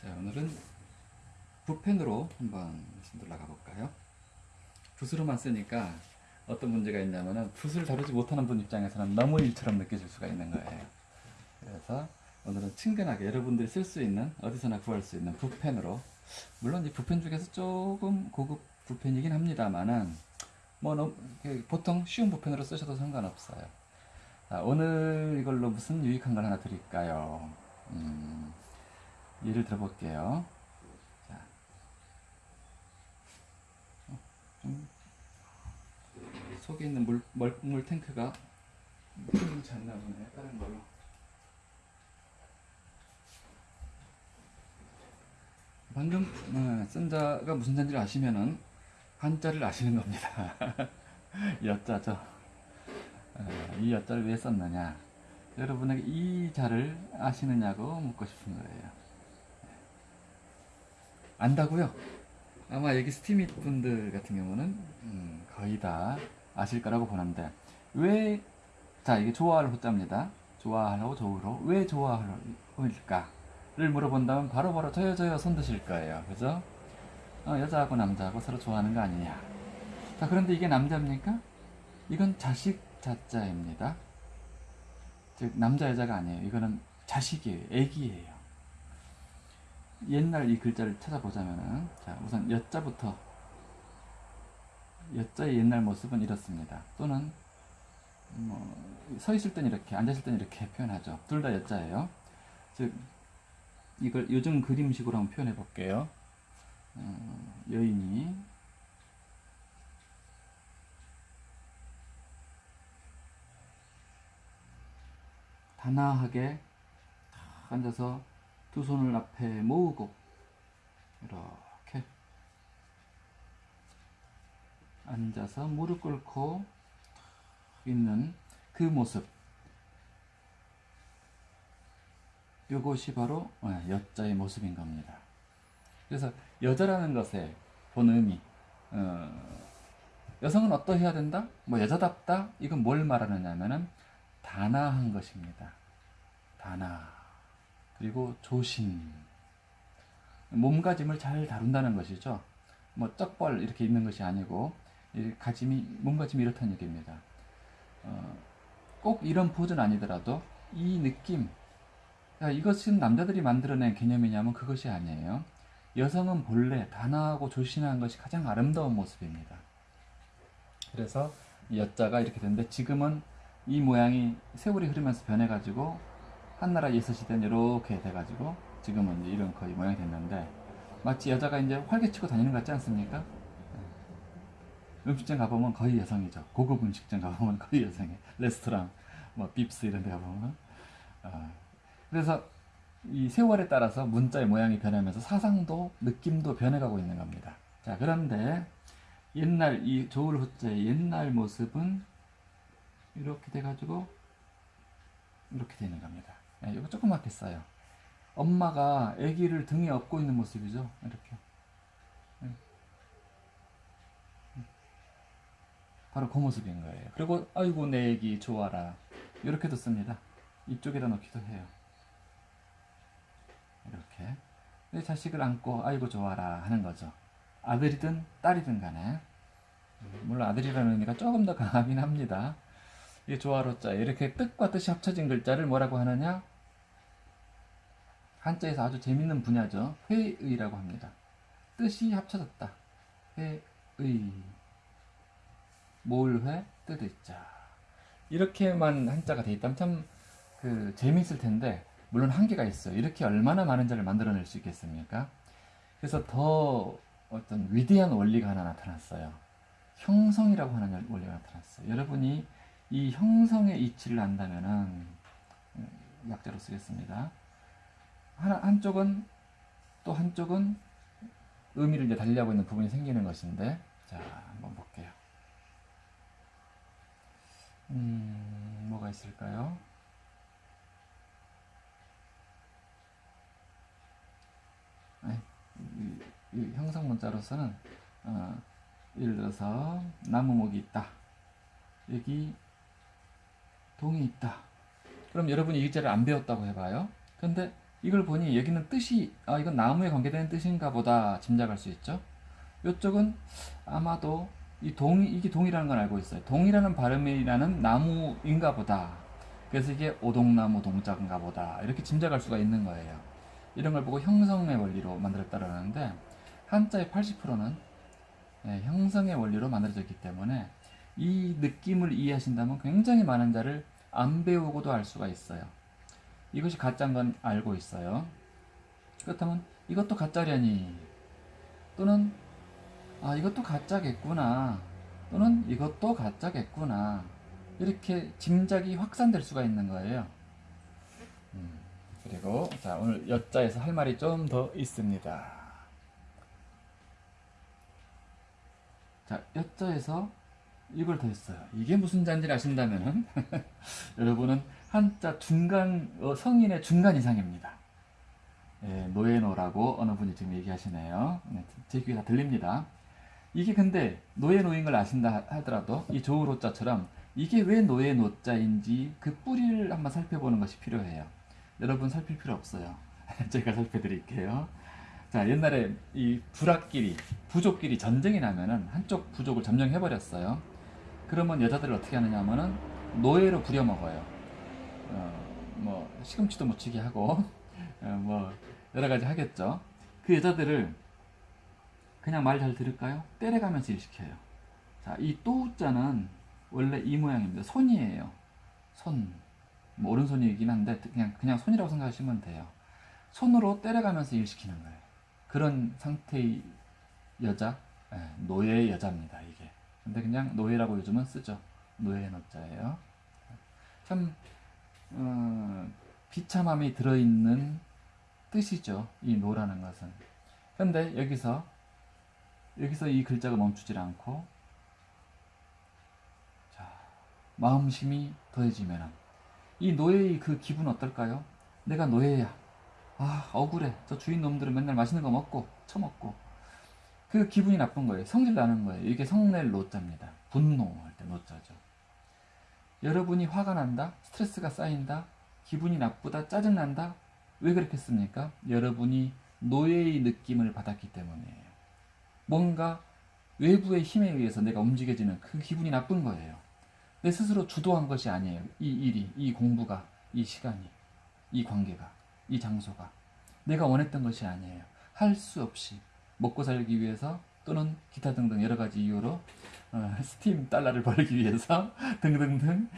자, 오늘은 붓펜으로 한번 손들어 가볼까요? 붓으로만 쓰니까 어떤 문제가 있냐면은 붓을 다루지 못하는 분 입장에서는 너무 일처럼 느껴질 수가 있는 거예요. 그래서 오늘은 친근하게 여러분들이 쓸 수 있는 어디서나 구할 수 있는 붓펜으로 물론 이 붓펜 중에서 조금 고급 붓펜이긴 합니다만은 뭐 너무 보통 쉬운 붓펜으로 쓰셔도 상관없어요. 자, 오늘 이걸로 무슨 유익한 걸 하나 드릴까요? 음, 예를 들어 볼게요. 자, 어, 좀 속에 있는 물, 물, 물 탱크가 않나 보네. 다른 걸로. 방금 어, 쓴 자가 무슨 자인지를 아시면은 한자를 아시는 겁니다. 여자죠. 어, 이 여자를 왜 썼느냐? 여러분에게 이 자를 아시느냐고 묻고 싶은 거예요. 안다고요? 아마 여기 스티밋 분들 같은 경우는 음, 거의 다 아실 거라고 보는데 왜 자 이게 좋아할 호자입니다. 좋아하려고 좋으로 왜 좋아할까를 물어본다면 바로바로 저요 저요 손 드실 거예요. 그죠? 어, 여자하고 남자하고 서로 좋아하는 거 아니냐? 자 그런데 이게 남자입니까? 이건 자식 자자입니다. 즉 남자 여자가 아니에요. 이거는 자식이에요. 애기예요. 옛날 이 글자를 찾아보자면은 자 우선 여자부터 여자의 옛날 모습은 이렇습니다. 또는 뭐 서 있을 땐 이렇게 앉아 있을 땐 이렇게 표현하죠. 둘 다 여자예요. 즉 이걸 요즘 그림식으로 한번 표현해 볼게요. 어, 여인이 단아하게 탁 앉아서 두 손을 앞에 모으고 이렇게 앉아서 무릎 꿇고 있는 그 모습 이것이 바로 어, 여자의 모습인 겁니다. 그래서 여자라는 것에 본 의미 어, 여성은 어떠해야 된다? 뭐 여자답다? 이건 뭘 말하느냐 면은 단아한 것입니다. 단아 그리고 조신 몸가짐을 잘 다룬다는 것이죠. 뭐 쩍벌 이렇게 있는 것이 아니고 이 가짐이 몸가짐이 이렇다는 얘기입니다. 어, 꼭 이런 포즈는 아니더라도 이 느낌 야, 이것은 남자들이 만들어낸 개념이냐면 그것이 아니에요. 여성은 본래 단아하고 조신한 것이 가장 아름다운 모습입니다. 그래서 여자가 이렇게 됐는데 지금은 이 모양이 세월이 흐르면서 변해가지고 한나라 예서시대는 이렇게 돼가지고 지금은 이제 이런 거의 모양이 됐는데 마치 여자가 이제 활개치고 다니는 것 같지 않습니까? 네. 음식점 가보면 거의 여성이죠. 고급 음식점 가보면 거의 여성이 레스토랑, 뭐 빕스 이런 데 가보면 어. 그래서 이 세월에 따라서 문자의 모양이 변하면서 사상도 느낌도 변해가고 있는 겁니다. 자 그런데 옛날 이 조울 호자의 옛날 모습은 이렇게 돼가지고 이렇게 되는 겁니다. 네, 이거 조그맣게 써요. 엄마가 아기를 등에 업고 있는 모습이죠. 이렇게. 네. 바로 그 모습인 거예요. 그리고 아이고 내 아기 좋아라. 이렇게도 씁니다. 이쪽에다 넣기도 해요. 이렇게. 내 자식을 안고 아이고 좋아라 하는 거죠. 아들이든 딸이든 간에. 물론 아들이라는 의미가 조금 더 강하긴 합니다. 이 조화로 자 이렇게 뜻과 뜻이 합쳐진 글자를 뭐라고 하느냐? 한자에서 아주 재밌는 분야죠. 회의라고 합니다. 뜻이 합쳐졌다. 회의 몰회 뜻의 자 이렇게만 한자가 돼 있다면 참 그 재미있을 텐데 물론 한계가 있어요. 이렇게 얼마나 많은 자를 만들어낼 수 있겠습니까? 그래서 더 어떤 위대한 원리가 하나 나타났어요. 형성이라고 하는 원리가 나타났어요. 여러분이 이 형성의 이치를 안다면은 약자로 쓰겠습니다. 하나, 한쪽은 또 한쪽은 의미를 이제 달리하고 있는 부분이 생기는 것인데 자 한번 볼게요. 음, 뭐가 있을까요? 아니, 이, 이 형성 문자로서는 어, 예를 들어서 나무목이 있다. 여기 동이 있다. 그럼 여러분이 이 글자를 안 배웠다고 해봐요. 근데 이걸 보니 여기는 뜻이 아 이건 나무에 관계되는 뜻인가 보다 짐작할 수 있죠. 이쪽은 아마도 이 동, 이게 동이라는 걸 알고 있어요. 동이라는 발음이라는 나무인가 보다. 그래서 이게 오동나무 동자인가 보다. 이렇게 짐작할 수가 있는 거예요. 이런 걸 보고 형성의 원리로 만들었다라는데, 한자의 80%는 예, 형성의 원리로 만들어졌기 때문에 이 느낌을 이해하신다면 굉장히 많은 자를 안 배우고도 알 수가 있어요. 이것이 가짜인 건 알고 있어요. 그렇다면 이것도 가짜려니 또는 아 이것도 가짜겠구나 또는 이것도 가짜겠구나 이렇게 짐작이 확산될 수가 있는 거예요. 음, 그리고 자 오늘 여자에서 할 말이 좀 더 있습니다. 자 여자에서 이걸 더 했어요. 이게 무슨 잔지를 아신다면은 여러분은 한자 중간 어, 성인의 중간 이상입니다. 예, 노예노라고 어느 분이 지금 얘기하시네요. 네, 제 귀에 다 들립니다. 이게 근데 노예노인 걸 아신다 하더라도 이 조우로자처럼 이게 왜 노예노자인지 그 뿌리를 한번 살펴보는 것이 필요해요. 여러분 살필 필요 없어요. 제가 살펴드릴게요. 자 옛날에 이 부락끼리 부족끼리 전쟁이 나면은 한쪽 부족을 점령해 버렸어요. 그러면 여자들을 어떻게 하느냐 하면은 노예로 부려먹어요. 어, 뭐 시금치도 묻히게 하고 어, 뭐 여러 가지 하겠죠. 그 여자들을 그냥 말 잘 들을까요? 때려가면서 일시켜요. 자, 이 또자는 원래 이 모양입니다. 손이에요. 손. 뭐 오른손이긴 한데 그냥 그냥 손이라고 생각하시면 돼요. 손으로 때려가면서 일시키는 거예요. 그런 상태의 여자, 예, 노예 여자입니다. 이게. 근데 그냥 노예라고 요즘은 쓰죠. 노예 노자예요. 참 어, 비참함이 들어있는 뜻이죠. 이 노라는 것은. 근데 여기서 여기서 이 글자가 멈추질 않고 자, 마음심이 더해지면 이 노예의 그 기분 어떨까요? 내가 노예야. 아 억울해. 저 주인 놈들은 맨날 맛있는 거 먹고 처먹고 그 기분이 나쁜 거예요. 성질 나는 거예요. 이게 성낼 노자입니다. 분노할 때 노자죠. 여러분이 화가 난다, 스트레스가 쌓인다, 기분이 나쁘다, 짜증난다. 왜 그렇겠습니까? 여러분이 노예의 느낌을 받았기 때문이에요. 뭔가 외부의 힘에 의해서 내가 움직여지는 그 기분이 나쁜 거예요. 내 스스로 주도한 것이 아니에요. 이 일이, 이 공부가, 이 시간이, 이 관계가, 이 장소가. 내가 원했던 것이 아니에요. 할 수 없이 먹고 살기 위해서 또는 기타 등등 여러 가지 이유로 어, 스팀 달러를 벌기 위해서 등등등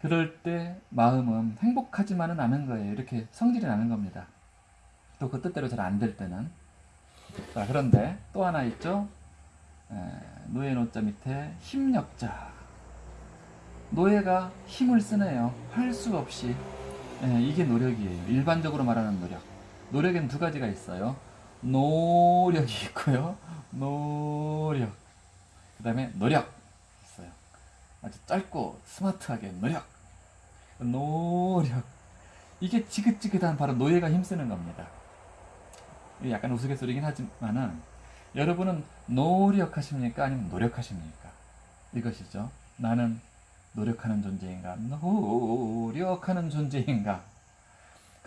그럴 때 마음은 행복하지만은 않은 거예요. 이렇게 성질이 나는 겁니다. 또 그 뜻대로 잘 안 될 때는 자 그런데 또 하나 있죠. 에, 노예 노자 밑에 힘력자 노예가 힘을 쓰네요. 할 수 없이 에, 이게 노력이에요. 일반적으로 말하는 노력. 노력엔 두 가지가 있어요. 노력이 있고요. 노력. 그 다음에 노력 있어요. 아주 짧고 스마트하게 노력. 노력. 이게 지긋지긋한 바로 노예가 힘쓰는 겁니다. 약간 우스갯소리긴 하지만은 여러분은 노력하십니까? 아니면 노력하십니까? 이것이죠. 나는 노력하는 존재인가? 노력하는 존재인가?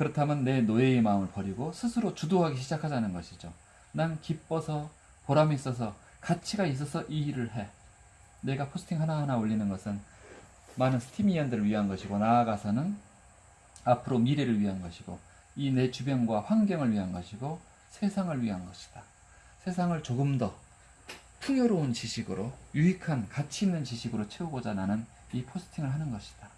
그렇다면 내 노예의 마음을 버리고 스스로 주도하기 시작하자는 것이죠. 난 기뻐서 보람이 있어서 가치가 있어서 이 일을 해. 내가 포스팅 하나하나 올리는 것은 많은 스티미언들을 위한 것이고 나아가서는 앞으로 미래를 위한 것이고 이 내 주변과 환경을 위한 것이고 세상을 위한 것이다. 세상을 조금 더 풍요로운 지식으로 유익한 가치 있는 지식으로 채우고자 나는 이 포스팅을 하는 것이다.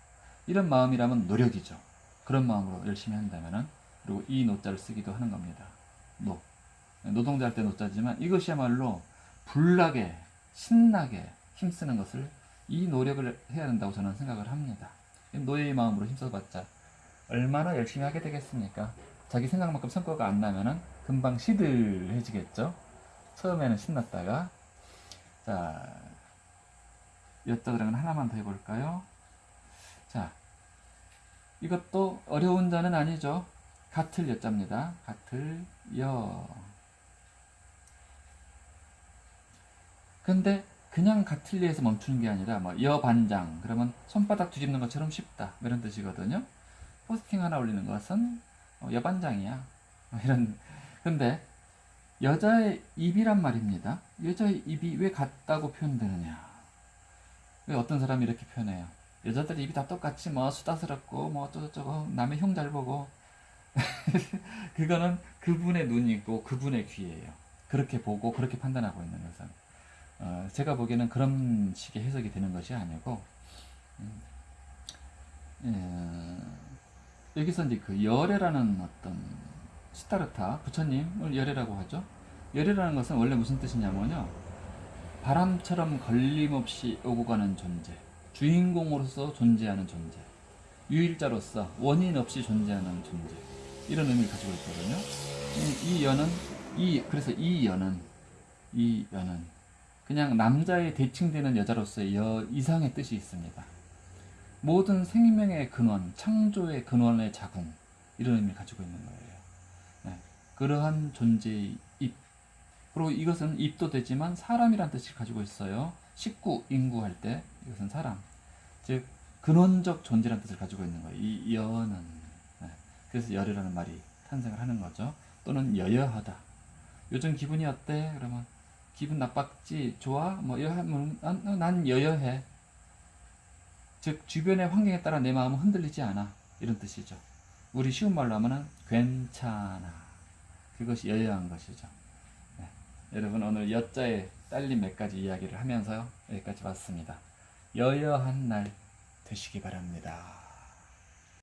이런 마음이라면 노력이죠. 그런 마음으로 열심히 한다면은 그리고 이 노자를 쓰기도 하는 겁니다. 노 노동자 할 때 노자지만 이것이야말로 불나게 신나게 힘쓰는 것을 이 노력을 해야 된다고 저는 생각을 합니다. 노예의 마음으로 힘써봤자 얼마나 열심히 하게 되겠습니까? 자기 생각만큼 성과가 안 나면은 금방 시들해지겠죠. 처음에는 신났다가 자 여자들은 하나만 더 해볼까요? 자 이것도 어려운 자는 아니죠. 같을 여자입니다. 같을 여 근데 그냥 같을리에서 멈추는 게 아니라 뭐 여반장 그러면 손바닥 뒤집는 것처럼 쉽다 뭐 이런 뜻이거든요. 포스팅 하나 올리는 것은 어, 여반장이야. 뭐 이런. 근데 여자의 입이란 말입니다. 여자의 입이 왜 같다고 표현되느냐? 왜 어떤 사람이 이렇게 표현해요? 여자들 입이 다 똑같이 뭐 수다스럽고 뭐 어쩌고저쩌고 남의 형 잘 보고 그거는 그분의 눈이고 그분의 귀예요. 그렇게 보고 그렇게 판단하고 있는 것은 어, 제가 보기에는 그런 식의 해석이 되는 것이 아니고 음, 예, 여기서 이제 그 열애라는 어떤 시타르타 부처님을 열애라고 하죠. 열애라는 것은 원래 무슨 뜻이냐면요. 바람처럼 걸림없이 오고 가는 존재, 주인공으로서 존재하는 존재, 유일자로서 원인 없이 존재하는 존재 이런 의미를 가지고 있거든요. 이, 이 연은 이 그래서 이 연은 이 연은 그냥 남자의 대칭되는 여자로서의 여 이상의 뜻이 있습니다. 모든 생명의 근원, 창조의 근원의 자궁 이런 의미를 가지고 있는 거예요. 네, 그러한 존재의 입 그리고 이것은 입도 되지만 사람이란 뜻을 가지고 있어요. 식구, 인구 할 때 이것은 사람 즉 근원적 존재라는 뜻을 가지고 있는 거예요. 이 여는 네, 그래서 열이라는 말이 탄생을 하는 거죠. 또는 여여하다. 요즘 기분이 어때? 그러면 기분 나빴지? 좋아? 뭐 여하면 난, 난 여여해. 즉 주변의 환경에 따라 내 마음은 흔들리지 않아. 이런 뜻이죠. 우리 쉬운 말로 하면은 괜찮아. 그것이 여여한 것이죠. 네. 여러분 오늘 여자에 딸린 몇 가지 이야기를 하면서요. 여기까지 왔습니다. 여여한 날 되시기 바랍니다.